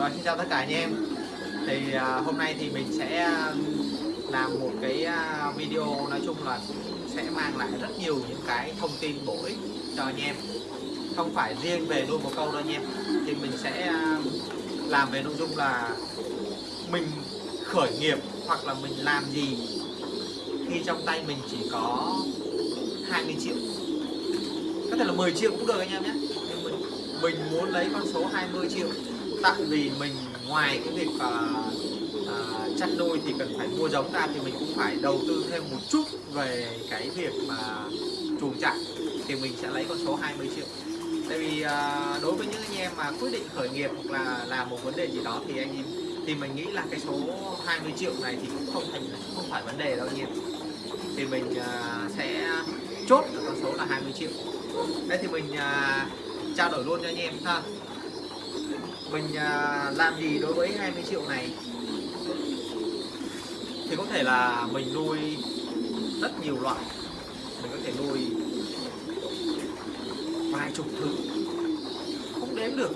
Rồi xin chào tất cả anh em. Thì à, hôm nay thì mình sẽ à, làm một cái à, video nói chung là sẽ mang lại rất nhiều những cái thông tin bổ ích cho anh em. Không phải riêng về nuôi một câu đâu anh em. Thì mình sẽ à, làm về nội dung là mình khởi nghiệp hoặc là mình làm gì khi trong tay mình chỉ có 20 triệu. Có thể là 10 triệu cũng được anh em nhé. Nhưng mình mình muốn lấy con số 20 triệu tại vì mình ngoài cái việc uh, uh, chăn nuôi thì cần phải mua giống ra thì mình cũng phải đầu tư thêm một chút về cái việc mà chuồng trại thì mình sẽ lấy con số 20 triệu. Tại vì uh, đối với những anh em mà quyết định khởi nghiệp hoặc là làm một vấn đề gì đó thì anh em thì mình nghĩ là cái số 20 triệu này thì cũng không thành không phải vấn đề đâu anh em. Thì mình uh, sẽ chốt con số là 20 triệu. Đây thì mình uh, trao đổi luôn cho anh em ha. Vâng, mình làm gì đối với 20 triệu này? Thì có thể là mình nuôi rất nhiều loại. Mình có thể nuôi vài chục thứ. Không đếm được.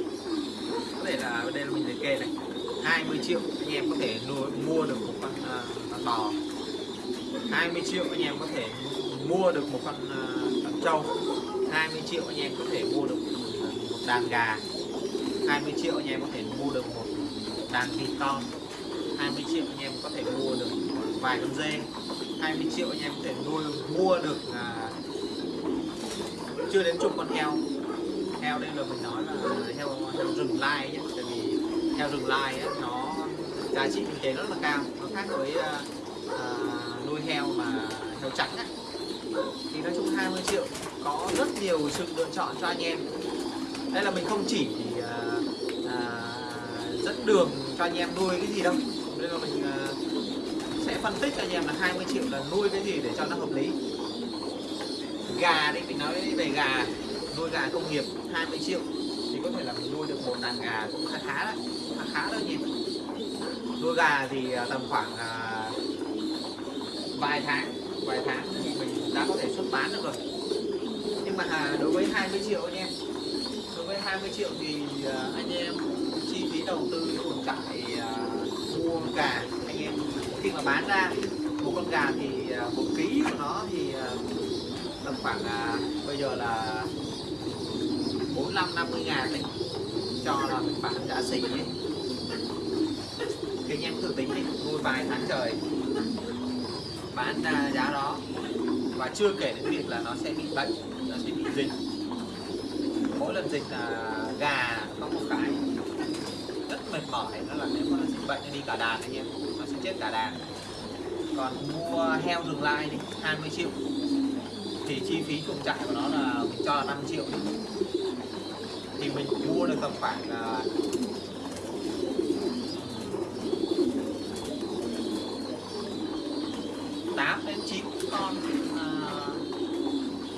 Có thể là đây là mình liệt kê này. 20 triệu anh em có thể nuôi mua được một con, uh, con bò. 20 triệu anh em có thể mua được một con, uh, con trâu. 20 triệu anh em có thể mua được một à, đàn gà. 20 triệu anh em có thể mua được một đàn vịt con. 20 triệu anh em có thể mua được vài con dê. 20 triệu anh em có thể nuôi mua được à, chưa đến chục con heo. Heo đây là mình nói là heo heo rừng lai nhé tại vì heo rừng lai ấy, nó giá trị kinh tế rất là cao. Nó khác với à, à nuôi heo mà heo trắng ấy. thì nói chung 20 triệu có rất nhiều sự lựa chọn cho anh em. Đây là mình không chỉ dẫn đường cho anh em nuôi cái gì đâu. Nên là mình à, sẽ phân tích cho anh em là 20 triệu là nuôi cái gì để cho nó hợp lý. Gà đi, mình nói về gà, nuôi gà công nghiệp 20 triệu thì có thể là mình nuôi được một đàn gà cũng khá khá đấy, khá khá đó nhỉ nuôi gà thì à, tầm khoảng à, vài tháng vài tháng thì mình đã có thể xuất bán được rồi. Nhưng mà đối với 20 triệu anh em, đối với 20 triệu thì anh em đầu tư chuồng trại uh, mua gà. Anh em khi mà bán ra một con gà thì uh, một ký của nó thì uh, tầm khoảng uh, bây giờ là 45 50 ngàn đấy. Cho là mình bán giá xỉ ấy. thì anh em thử tính đi nuôi vài tháng trời bán ra giá đó. Và chưa kể đến việc là nó sẽ bị bệnh nó sẽ bị dịch. Mỗi lần dịch là gà có một cái mệt mỏi nó là nếu mà nó dịch bệnh nó đi cả đàn anh em nó sẽ chết cả đàn. Còn mua heo rừng lai đi 20 triệu. Thì chi phí chuồng trại của nó là mình cho là 5 triệu đi. Thì mình mua được tầm khoảng uh, tám đến chín con uh,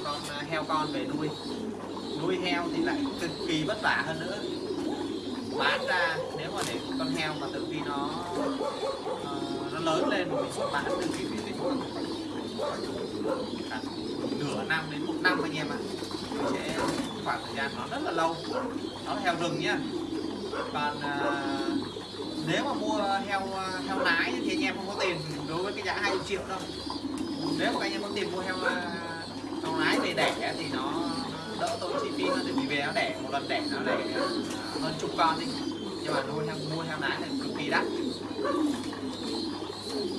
con uh, heo con về nuôi. Nuôi heo thì lại cực kỳ vất vả hơn nữa bán ra nếu mà để con heo mà từ khi nó uh, nó lớn lên mình xuất bán từ khi mình tính nửa năm đến một năm anh em ạ à. sẽ khoảng thời gian nó rất là lâu. Nó là heo rừng nhá. Còn uh, nếu mà mua heo heo nái thì anh em không có tiền đối với cái giá 20 triệu đâu. Nếu mà anh em có tiền mua heo heo nái về đẻ thì nó đỡ tốn chi phí hơn vì về nó đẻ một lần đẻ nó đẻ à, hơn chục con đi nhưng mà nuôi heo mua heo nái thì cực kỳ đắt.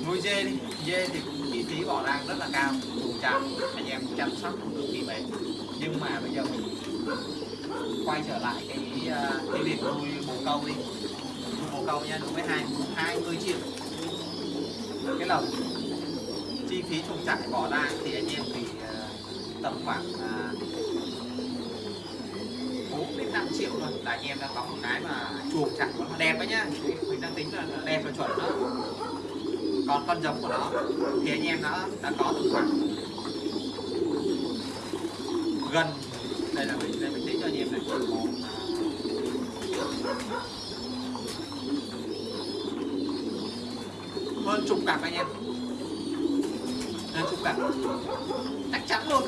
Nuôi dê đi, dê thì cũng chi phí bỏ ra rất là cao chuồng trại anh em chăm sóc cực kỳ mệt. Nhưng mà bây giờ mình quay trở lại cái à, cái việc nuôi bồ câu đi. Nuôi bồ câu nha đối với hai hai mươi triệu. Cái lồng chi phí chuồng trại bỏ ra thì anh em thì à, tầm khoảng đến năm triệu rồi. Là anh em đã có một cái mà chuồng chặt của nó đẹp đấy nhá. Mình đang tính là đẹp và chuẩn đó. Còn con giống của nó, thì anh em đã đã có từ khoảng gần, đây là mình, đây mình tính cho anh em này. Hơn chục cặp anh em. Hơn chục cặp chắc chắn luôn.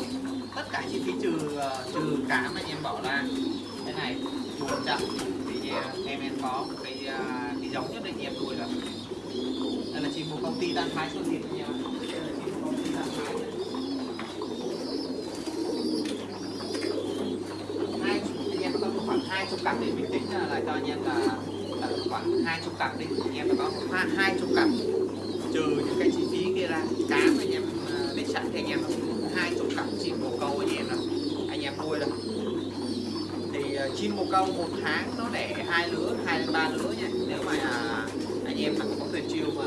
Tất cả chi phí trừ ờ, trừ cám anh em bỏ ra cái này. Chuột chậm. Thì à, em em có một cái à, cái giống nhất định em nuôi rồi. Đây là chim của công ty tan thái xuân thịt nha. Đây là chim tan thái hai anh em có khoảng hai chục cặp để mình tính là, cho anh em là, là khoảng hai chục cặp đi. Anh em có hai hai chục cặp. Trừ những cái chi phí kia ra cám anh em à, biết sẵn thì anh em hai chục cặp chim bồ câu anh em rồi anh em nuôi rồi thì uh, chim bồ câu một tháng nó đẻ hai lứa hai đến ba lứa nha. Nếu mà à, anh em mà có tuyệt chiêu mà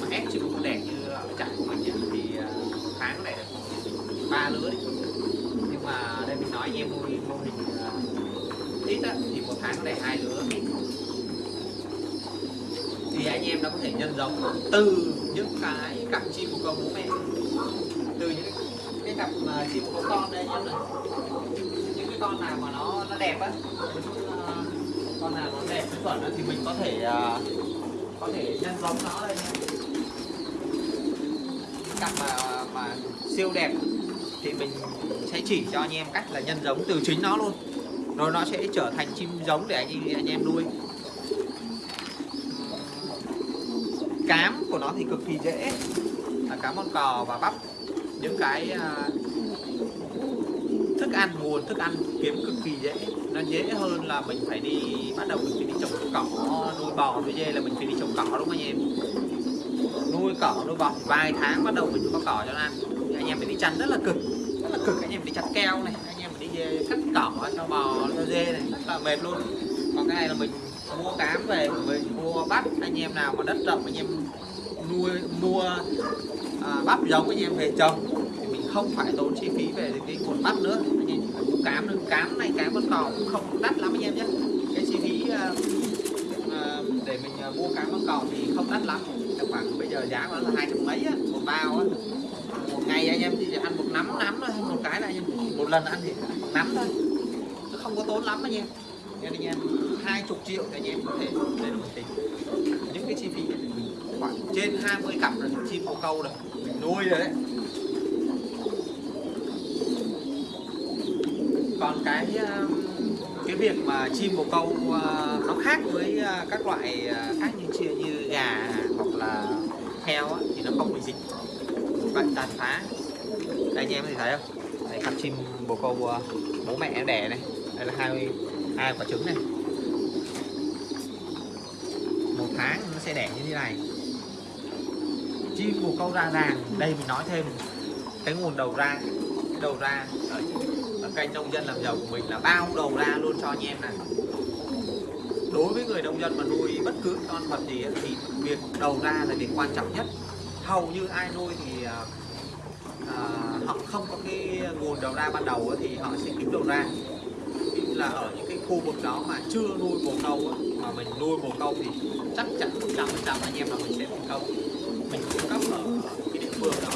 mà ép chim bồ câu đẻ như chặt của mình nhá, thì à, một tháng nó đẻ được ba lứa đi. Nhưng mà đây mình nói anh em nuôi mô hình à, ít á thì một tháng nó đẻ hai lứa. Thì anh em đã có thể nhân giống từ những cái cặp chim bồ câu bố mẹ từ những cái, cặp mà chim bồ câu con đây nhá con nào mà nó nó đẹp á. Ờ, con nào nó đẹp chuẩn thì mình có thể à, có thể nhân giống nó đây nha cặp mà mà siêu đẹp thì mình sẽ chỉ cho anh em cách là nhân giống từ chính nó luôn. Rồi nó sẽ trở thành chim giống để anh anh em nuôi. Cám của nó thì cực kỳ dễ. Là cám con cò và bắp. Những cái à, thức ăn, nguồn thức ăn kiếm cực kỳ dễ. Nó dễ hơn là mình phải đi bắt đầu mình phải đi trồng cỏ nuôi bò nuôi dê là mình phải đi trồng cỏ đúng không anh em? Nuôi cỏ nuôi bò. Vài tháng bắt đầu mình có cỏ cho nó ăn. Anh em phải đi chăn rất là cực rất là cực. Anh em phải đi chặt keo này anh em phải đi dê, cắt cỏ cho bò cho dê này rất là mệt luôn. Còn cái này là mình mua cám về mình mua bắp. Anh em nào mà đất rộng anh em nuôi mua à, bắp giống anh em về trồng thì mình không phải tốn chi phí về cái nguồn bắp nữa. Anh em chỉ cám nữa cám này cám con cò cũng không đắt lắm anh em nhé. Cái chi phí uh, để mình ờ, mua cám con cò thì không đắt lắm. Chắc khoảng bây giờ giá nó là hai trăm mấy á, một bao á. Một ngày anh em chỉ ăn một nắm nắm thôi một cái là anh em một lần ăn thì nắm thôi. Nó không có tốn lắm anh em. Nên anh em hai chục triệu thì anh em có thể để được tính. Những cái chi phí này thì mình khoảng trên 20 cặp là chim bồ câu rồi mình nuôi rồi đấy. Còn cái um, cái việc mà chim bồ câu uh, nó khác với uh, các loại uh, khác như chia như gà hoặc là heo thì nó không bị dịch bệnh tàn phá. Đây anh em thì thấy không? Đây cặp chim bồ câu bố mẹ đẻ này. Đây là hai hai quả trứng này. Một tháng nó sẽ đẻ như thế này. Chim bồ câu ra ràng. Đây mình nói thêm. Cái nguồn đầu ra cái đầu ra ở kênh nông dân làm giàu của mình là bao đầu ra luôn cho anh em này. Đối với người nông dân mà nuôi bất cứ con vật gì thì việc đầu ra là việc quan trọng nhất. Hầu như ai nuôi thì à, à, họ không có cái nguồn đầu ra ban đầu thì họ sẽ kiếm đầu ra. Là ở những cái khu vực đó mà chưa nuôi bồ câu mà mình nuôi bồ câu thì chắc chắn một trăm phần trăm anh em là mình sẽ thành công. Mình cung cấp ở cái địa phương đó.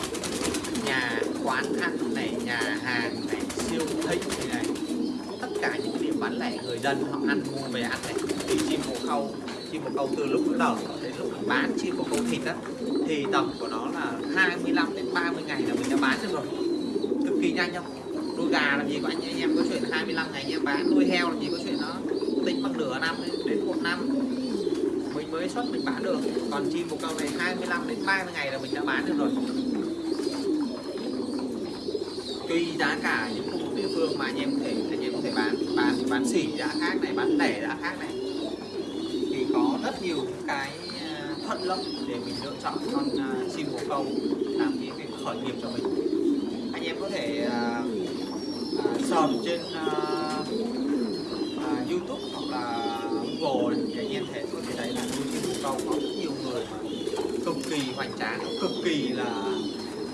Nhà quán ăn này nhà hàng này siêu thị này, này tất cả những điểm bán lẻ người dân họ ăn mua về ăn này thì chim bồ câu chim bồ câu từ lúc nó nở đến lúc mình bán chim bồ câu thịt đó thì tầm của nó là 25 đến 30 ngày là mình đã bán được rồi. Cực kỳ nhanh không? Nuôi gà làm gì có anh, anh em có chuyện 25 ngày anh em bán nuôi heo làm gì có chuyện nó tính bằng nửa năm đến một năm. Mình mới xuất mình bán được. Còn chim bồ câu này 25 đến 30 ngày là mình đã bán được rồi. Tùy giá cả những khu vực địa phương mà anh em có thể thể bán bán bán xỉ giá khác này bán lẻ giá khác này. Thì có rất nhiều cái à, thuận lợi để mình lựa chọn con à, chim bồ câu làm cái việc khởi nghiệp cho mình. Anh em có thể uh, uh, trên uh, uh, YouTube hoặc là Google thì anh em thể có thể thấy là nuôi chim bồ câu có rất nhiều người mà cực kỳ hoành tráng cực kỳ là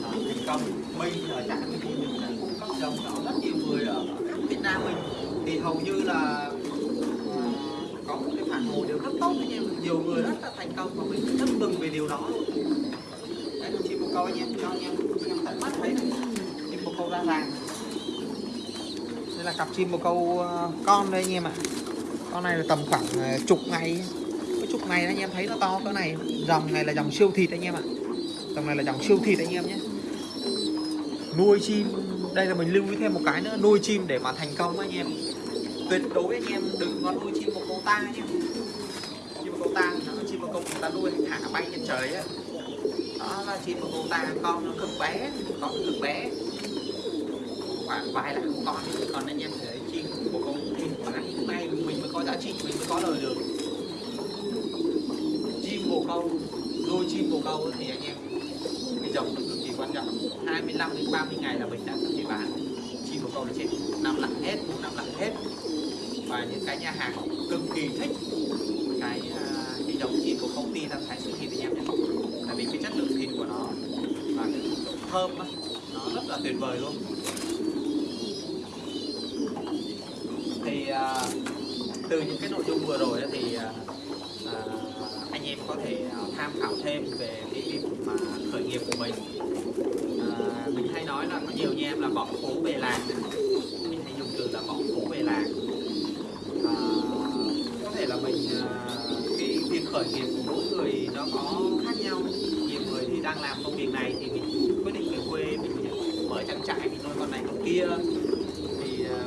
uh, thành công. Mình ở trại mình thì cung cấp giống đó rất nhiều người ở Nam mình thì hầu như là ờ, có một cái phản hồi đều rất tốt anh em nhiều người rất là thành công và mình rất mừng về điều đó luôn. Đấy là chim câu anh em cho anh em xem tận mắt thấy chim một câu ra vàng đây là cặp chim bồ ờ, câu con đây anh em ạ. Con này là tầm khoảng ờ, chục ngày. Cái chục ngày anh em thấy nó to cỡ này dòng này là dòng siêu thịt anh em ạ. Dòng này là dòng siêu thịt anh em nhé. Nuôi chim đây là mình lưu ý thêm một cái nữa, nuôi chim để mà thành công anh em. Tuyệt đối anh em đừng có nuôi chim một câu ta nhé chim một câu ta nó chim một câu người ta nuôi thả bay trên trời á. Đó, là chim một câu ta con nó cực bé, con cực bé. Khoảng vài là con còn anh em thấy chim một câu chim bán như mình mới có giá trị, mình mới có lời được. Chim bồ câu nuôi chim bồ câu thì anh em, cái dòng được cực quan trọng 25 đến 30 ngày là mình đã có thể bán. Chỉ một câu là chết. Năm lặng hết năm lặng hết. Và những cái nhà hàng cực kỳ thích. Cái à, đi đóng giống của công ty Tam Thái Sinh Thịt anh em nhé. Tại vì cái chất lượng thịt của nó và cái thơm đó, nó rất là tuyệt vời luôn. Thì à, từ những cái nội dung vừa rồi thì à, à, anh em có thể à, tham khảo thêm về cái việc mà khởi nghiệp của mình nói là có nhiều anh em là bỏ phố về làng. Mình hay dùng từ là bỏ phố về làng. À, có thể là mình à, cái việc khởi nghiệp của mỗi người nó có khác nhau. Nhiều người thì đang làm công việc này thì mình quyết định về quê mình mở trang trại mình nuôi con này con kia. Thì à,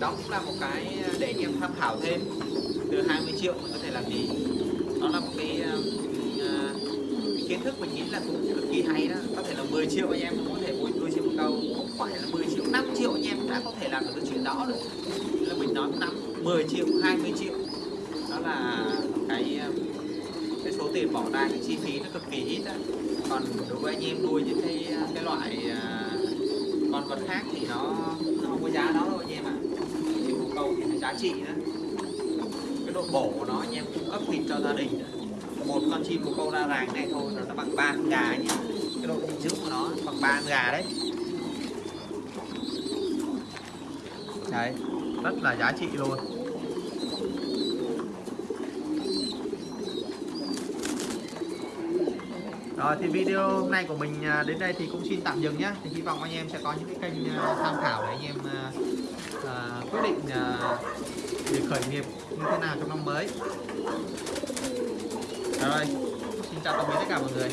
đó cũng là một cái để anh em tham khảo thêm. Từ 20 triệu mình có thể làm gì? Đó là một cái à, cái kiến thức mình nghĩ là cũng cực kỳ hay đó. Có thể là 10 triệu anh em cũng có thể nuôi câu không phải là 10 triệu 5 triệu anh em đã có thể làm được cái chuyện đó rồi. Là mình nói 5 10 triệu 20 triệu. Đó là cái um, cái số tiền bỏ ra, cái chi phí nó cực kỳ ít đó. còn đối với anh em nuôi những cái uh, cái loại à, con vật khác thì nó nó không có giá đó đâu anh em ạ. Chim bồ câu thì giá trị đó cái độ bổ của nó anh em cung cấp thịt cho gia đình đó. một con chim bồ câu ra ràng này thôi, nó bằng ba con gà nhé cái độ dinh dưỡng của nó bằng ba con gà đấy. Đấy rất là giá trị luôn Rồi thì video hôm nay của mình à, đến đây thì cũng xin tạm dừng nhé. Thì hy vọng anh em sẽ có những cái kênh à, tham khảo để anh em à, à quyết định à, việc khởi nghiệp như thế nào trong năm mới. Rồi, xin chào tạm biệt tất cả mọi người.